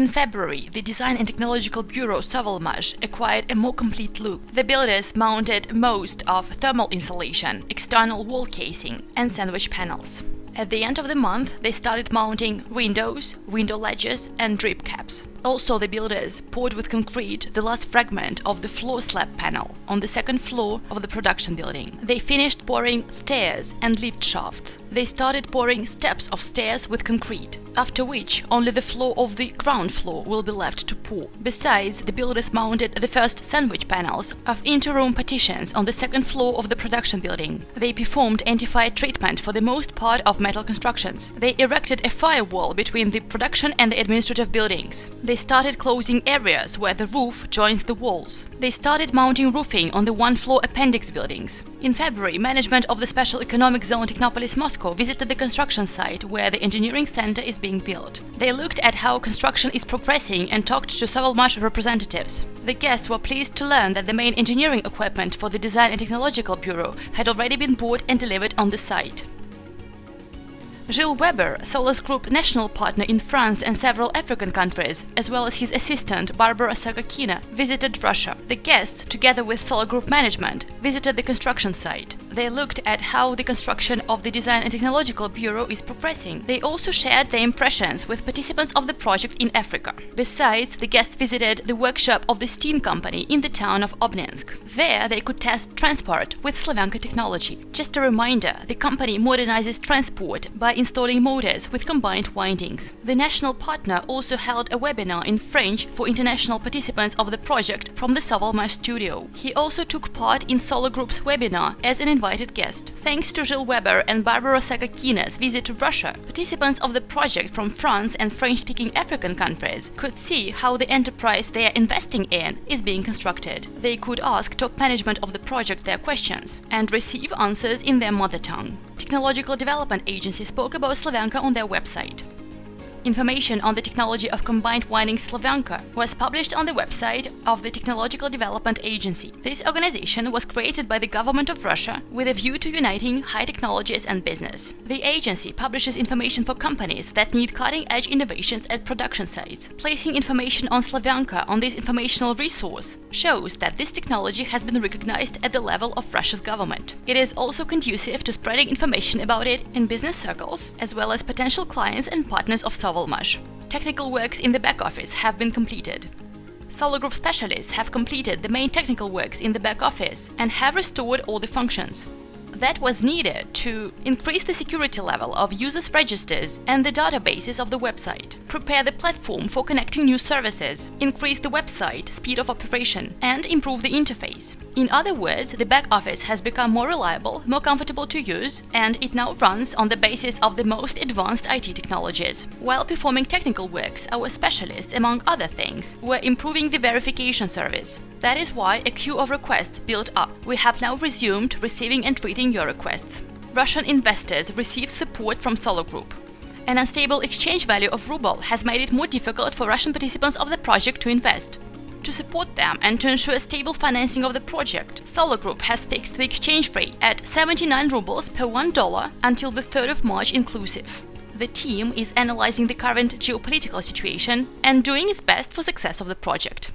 In February, the Design and Technological Bureau Sovelmash acquired a more complete look. The builders mounted most of thermal insulation, external wall casing and sandwich panels. At the end of the month, they started mounting windows, window ledges and drip caps. Also, the builders poured with concrete the last fragment of the floor slab panel on the second floor of the production building. They finished pouring stairs and lift shafts. They started pouring steps of stairs with concrete, after which only the floor of the ground floor will be left to pour. Besides, the builders mounted the first sandwich panels of interroom partitions on the second floor of the production building. They performed anti-fire treatment for the most part of metal constructions. They erected a firewall between the production and the administrative buildings. They started closing areas where the roof joins the walls. They started mounting roofing on the one-floor appendix buildings. In February, management of the Special Economic Zone Technopolis Moscow visited the construction site where the engineering center is being built. They looked at how construction is progressing and talked to several Sovelmash representatives. The guests were pleased to learn that the main engineering equipment for the Design and Technological Bureau had already been bought and delivered on the site. Gilles Weber, Solar Group national partner in France and several African countries, as well as his assistant Barbara Sagakina, visited Russia. The guests, together with Solar Group management, visited the construction site. They looked at how the construction of the Design and Technological Bureau is progressing. They also shared their impressions with participants of the project in Africa. Besides, the guests visited the workshop of the steam company in the town of Obninsk. There, they could test transport with Slavyanka technology. Just a reminder, the company modernizes transport by installing motors with combined windings. The national partner also held a webinar in French for international participants of the project from the Sovelmash studio. He also took part in Solar Group's webinar as an invited guest. Thanks to Gilles Weber and Barbara Sagakina's visit to Russia, participants of the project from France and French-speaking African countries could see how the enterprise they are investing in is being constructed. They could ask top management of the project their questions and receive answers in their mother tongue. Technological Development Agency spoke about Slavyanka on their website. Information on the technology of combined winding Slavyanka was published on the website of the Technological Development Agency. This organization was created by the government of Russia with a view to uniting high technologies and business. The agency publishes information for companies that need cutting-edge innovations at production sites. Placing information on Slavyanka on this informational resource shows that this technology has been recognized at the level of Russia's government. It is also conducive to spreading information about it in business circles, as well as potential clients and partners of Sovelmash. Technical works in the back office have been completed. Solar Group specialists have completed the main technical works in the back office and have restored all the functions. That was needed to increase the security level of users' registers and the databases of the website, prepare the platform for connecting new services, increase the website speed of operation, and improve the interface. In other words, the back office has become more reliable, more comfortable to use, and it now runs on the basis of the most advanced IT technologies. While performing technical works, our specialists, among other things, were improving the verification service. That is why a queue of requests built up. We have now resumed receiving and treating your requests. Russian investors received support from Solar Group. An unstable exchange value of ruble has made it more difficult for Russian participants of the project to invest. To support them and to ensure stable financing of the project, Solar Group has fixed the exchange rate at 79 rubles per one dollar until the 3rd of March inclusive. The team is analyzing the current geopolitical situation and doing its best for success of the project.